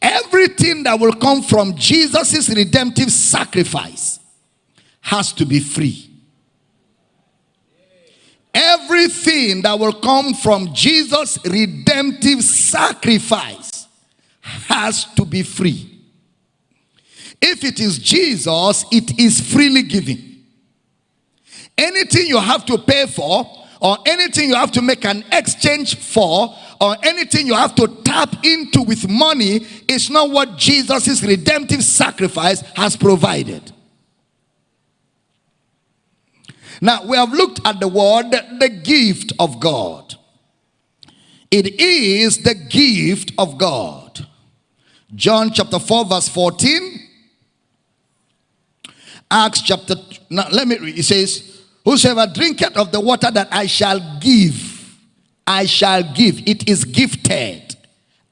Everything that will come from Jesus' redemptive sacrifice has to be free. Everything that will come from Jesus' redemptive sacrifice has to be free. If it is Jesus, it is freely given. Anything you have to pay for, or anything you have to make an exchange for, or anything you have to tap into with money, is not what Jesus' redemptive sacrifice has provided. Now, we have looked at the word, the gift of God. It is the gift of God. John chapter 4, verse 14. Acts chapter, now let me read. It says, Whosoever drinketh of the water that I shall give, I shall give. It is gifted.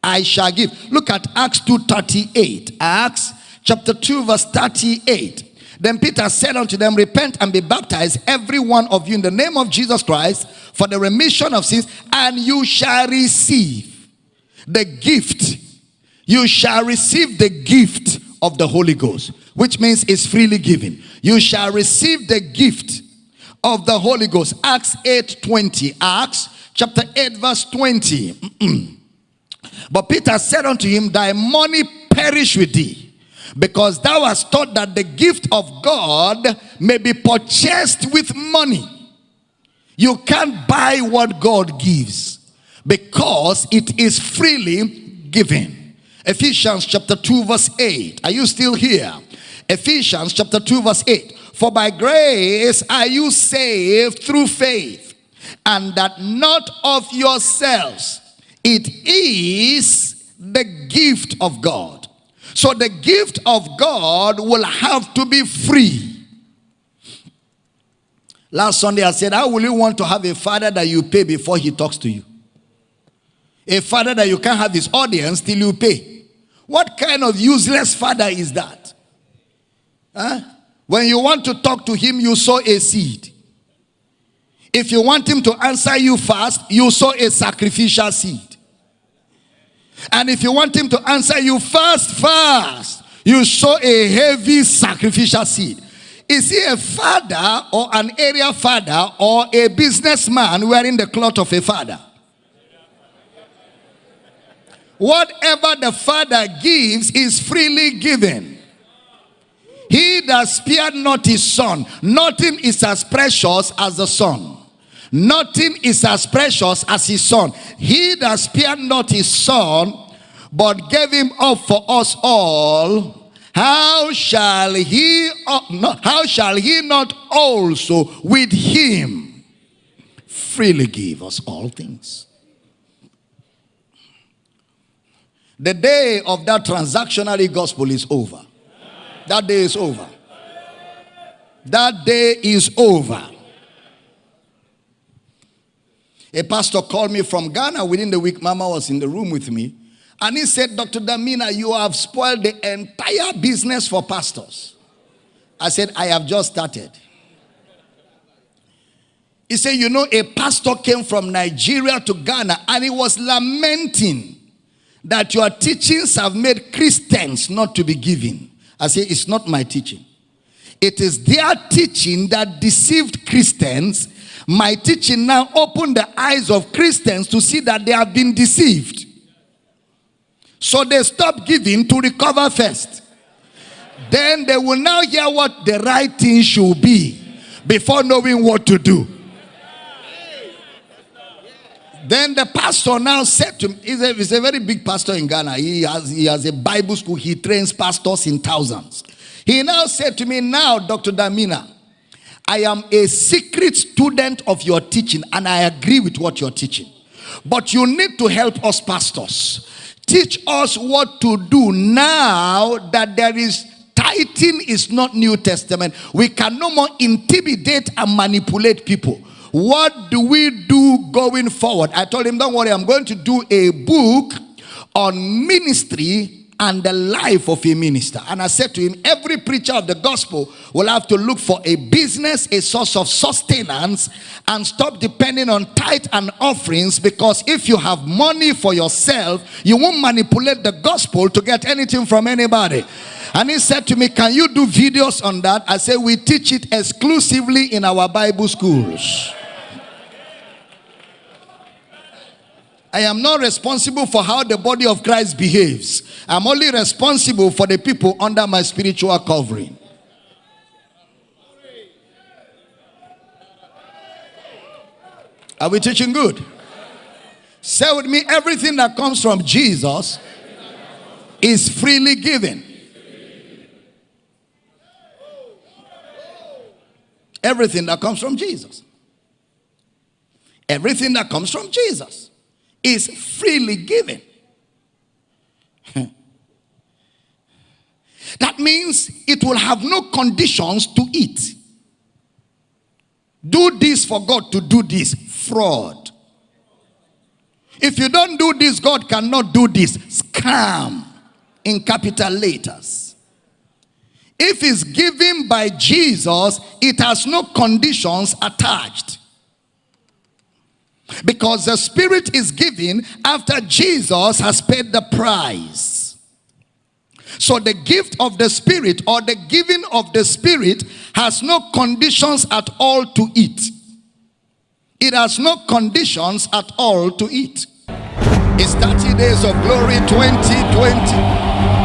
I shall give. Look at Acts 2.38. Acts chapter 2, verse 38. Then Peter said unto them, Repent and be baptized, every one of you, in the name of Jesus Christ, for the remission of sins, and you shall receive the gift. You shall receive the gift of the Holy Ghost, which means it's freely given. You shall receive the gift of the Holy Ghost. Acts 8 20. Acts chapter 8, verse 20. but Peter said unto him, Thy money perish with thee because thou hast taught that the gift of God may be purchased with money. You can't buy what God gives because it is freely given. Ephesians chapter 2 verse 8. Are you still here? Ephesians chapter 2 verse 8. For by grace are you saved through faith, and that not of yourselves. It is the gift of God so the gift of God will have to be free. Last Sunday I said, how will you want to have a father that you pay before he talks to you? A father that you can't have his audience till you pay. What kind of useless father is that? Huh? When you want to talk to him, you sow a seed. If you want him to answer you fast, you sow a sacrificial seed. And if you want him to answer you fast, fast, you sow a heavy sacrificial seed. Is he a father or an area father or a businessman wearing the cloth of a father? Whatever the father gives is freely given. That spared not his son, nothing is as precious as the son. Nothing is as precious as his son. He that spared not his son, but gave him up for us all, how shall he uh, how shall he not also with him freely give us all things? The day of that transactionary gospel is over. That day is over. That day is over. A pastor called me from Ghana within the week. Mama was in the room with me. And he said, Dr. Damina, you have spoiled the entire business for pastors. I said, I have just started. He said, You know, a pastor came from Nigeria to Ghana and he was lamenting that your teachings have made Christians not to be giving. I said, It's not my teaching. It is their teaching that deceived Christians my teaching now opened the eyes of Christians to see that they have been deceived. So they stop giving to recover first. Then they will now hear what the right thing should be before knowing what to do. Then the pastor now said to me, he's a, he's a very big pastor in Ghana. He has, he has a Bible school. He trains pastors in thousands. He now said to me, now, Dr. Damina, I am a secret student of your teaching and I agree with what you're teaching. But you need to help us pastors. Teach us what to do now that there is tithing is not New Testament. We can no more intimidate and manipulate people. What do we do going forward? I told him, don't worry, I'm going to do a book on ministry and the life of a minister. And I said to him, every preacher of the gospel will have to look for a business, a source of sustenance, and stop depending on tithe and offerings because if you have money for yourself, you won't manipulate the gospel to get anything from anybody. And he said to me, Can you do videos on that? I said, We teach it exclusively in our Bible schools. I am not responsible for how the body of Christ behaves. I'm only responsible for the people under my spiritual covering. Are we teaching good? Say with me everything that comes from Jesus is freely given. Everything that comes from Jesus. Everything that comes from Jesus is freely given. means it will have no conditions to eat. Do this for God to do this. Fraud. If you don't do this, God cannot do this. Scam in capital letters. If it's given by Jesus, it has no conditions attached. Because the Spirit is given after Jesus has paid the price. So the gift of the Spirit or the giving of the Spirit has no conditions at all to it. It has no conditions at all to it. It's 30 days of glory 2020.